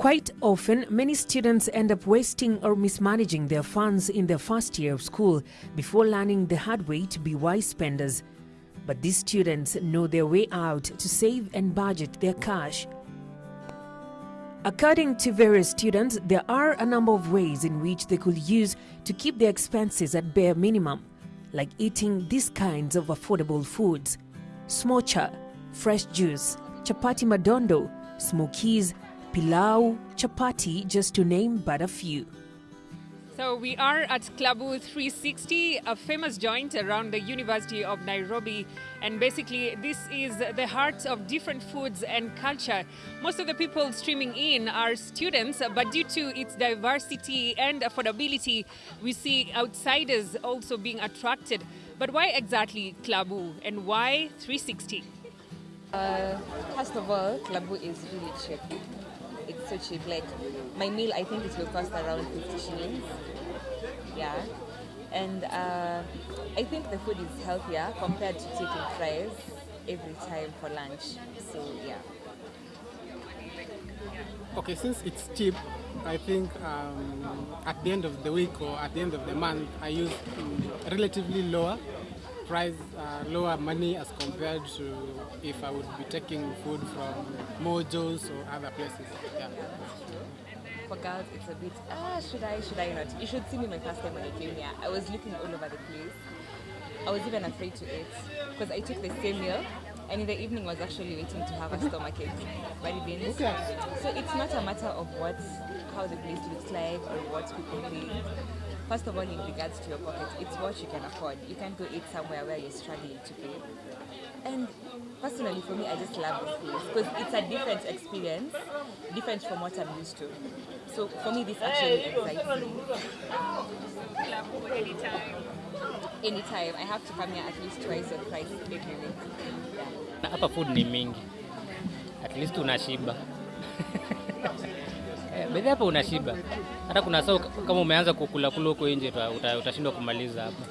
Quite often, many students end up wasting or mismanaging their funds in their first year of school before learning the hard way to be wise spenders. But these students know their way out to save and budget their cash. According to various students, there are a number of ways in which they could use to keep their expenses at bare minimum, like eating these kinds of affordable foods smocha, fresh juice, chapati madondo, smokies, pilau, chapati, just to name but a few. So we are at Klabu 360, a famous joint around the University of Nairobi. And basically, this is the heart of different foods and culture. Most of the people streaming in are students, but due to its diversity and affordability, we see outsiders also being attracted. But why exactly Klabu and why 360? Uh, first of all, Klabu is really cheap. So cheap. Like my meal, I think it will cost around 50 shillings. Yeah, and uh, I think the food is healthier compared to taking fries every time for lunch. So yeah. Okay, since it's cheap, I think um, at the end of the week or at the end of the month, I use um, relatively lower price, uh, lower money as compared to if I would be taking food from Mojo's or other places. Yeah. For girls, it's a bit, ah, should I, should I not? You should see me my first time when I came here. I was looking all over the place. I was even afraid to eat because I took the same meal and in the evening was actually waiting to have a stomachache. But it didn't. So it's not a matter of what, how the place looks like or what people think. First of all, in regards to your pocket, it's what you can afford. You can't go eat somewhere where you're struggling to pay. And personally, for me, I just love this place because it's a different experience, different from what I'm used to. So for me, this actually excites me. Anytime. I have to come here at least twice or thrice every week. Na hapa food ni mingi, at least unashiba bedhi hapa unashiba. Hata kuna saa kama umeanza kukula kula huko nje uta- uta- utashindwa kumaliza hapa.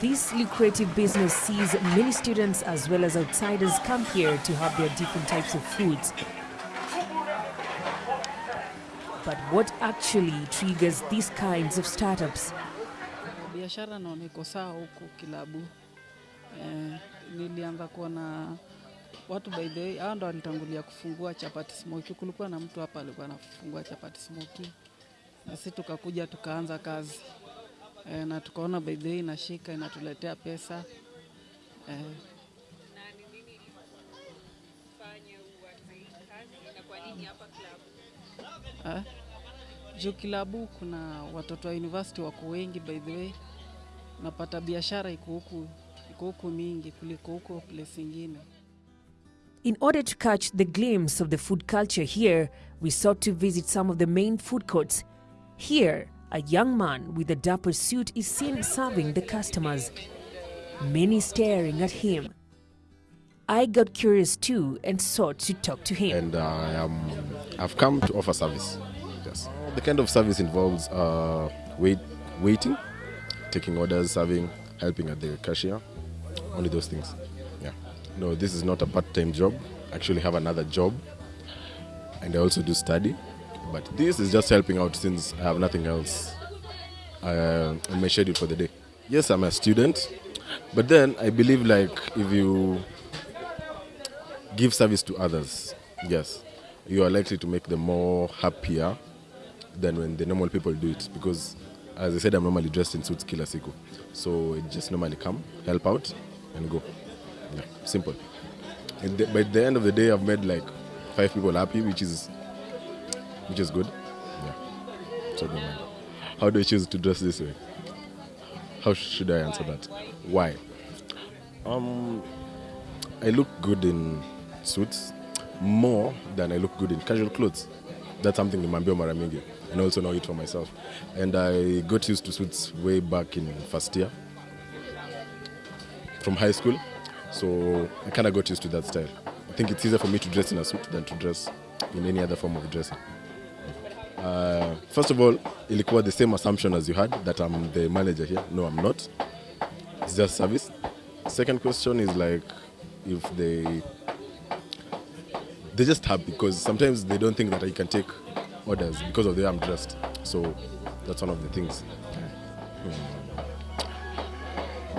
This lucrative business sees many students as well as outsiders come here to have their different types of foods. But what actually triggers these kinds of startups? biashara naona iko sawa huku kilabu. Eh, nilianza kuona watu by the way, hao ndo walitangulia kufungua chapati smoki. Kulikuwa na mtu hapa alikuwa anafungua chapati smoki, na sisi tukakuja tukaanza kazi. E, na tukaona by the way inashika inatuletea pesa. E. eh, juu kilabu kuna watoto wa university wako wengi by the way, napata biashara iko huku iko huku mingi kuliko huko place ingine. In order to catch the glimpse of the food culture here, we sought to visit some of the main food courts. Here, a young man with a dapper suit is seen serving the customers, many staring at him. I got curious too and sought to talk to him. and I am I've come to offer service. Yes. The kind of service involves uh, wait, waiting, taking orders, serving, helping at the cashier, only those things. No, this is not a part-time job. I actually have another job, and I also do study. But this is just helping out since I have nothing else uh, on my schedule for the day. Yes, I'm a student, but then I believe like if you give service to others, yes, you are likely to make them more happier than when the normal people do it. Because, as I said, I'm normally dressed in suits kila siku, so it just normally come, help out, and go. Yeah, simple. The, by the end of the day, I've made like five people happy, which is which is good. Yeah. So. How do I choose to dress this way? How should I answer that? Why? Um, I look good in suits more than I look good in casual clothes. That's something nimeambiwa mara mingi and I also know it for myself. And I got used to suits way back in first year from high school. So I kind of got used to that style. I think it's easier for me to dress in a suit than to dress in any other form of dressing. Uh, first of all, ilikuwa the same assumption as you had that I'm the manager here. No, I'm not. It's just service. Second question is like if they they're just have because sometimes they don't think that I can take orders because of the way I'm dressed. So that's one of the things. Hmm.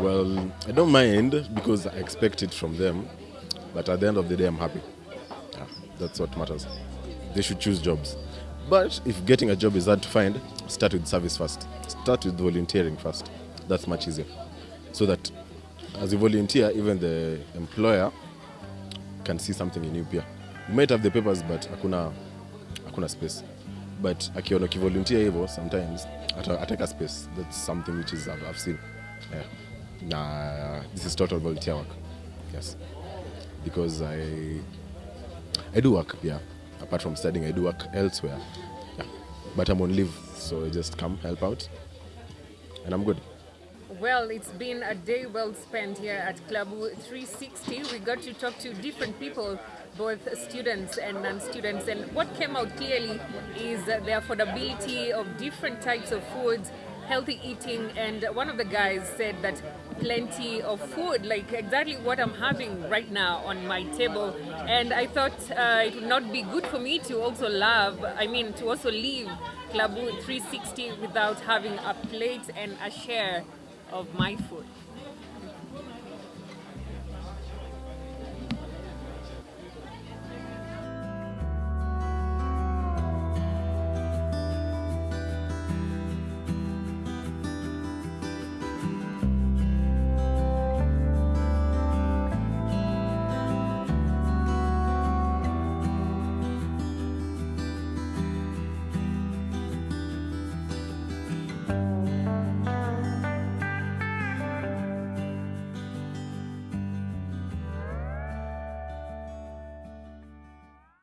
Well, I don't mind because I expect it from them, but at the end of the day, I'm happy. Yeah, that's what matters. They should choose jobs. But if getting a job is hard to find, start with service first. Start with volunteering first. That's much easier. So that as a volunteer, even the employer can see something in you pia. You might have the papers but hakuna hakuna space. But akiona ukivolunteer hivyo sometimes ata- ataka space. That's something which is I've, I've seen. Yeah. Nah, this is total volunteer work. Yes. Because I I do work, yeah. Apart from studying, I do work elsewhere. Yeah. But I'm on leave, so I just come help out. And I'm good. Well, it's been a day well spent here at Klabu 360. We got to talk to different people, both students and non-students. And what came out clearly is the affordability of different types of foods, healthy eating, and one of the guys said that plenty of food, like exactly what I'm having right now on my table. And I thought uh, it would not be good for me to also love, I mean, to also leave Klabu 360 without having a plate and a share of my food.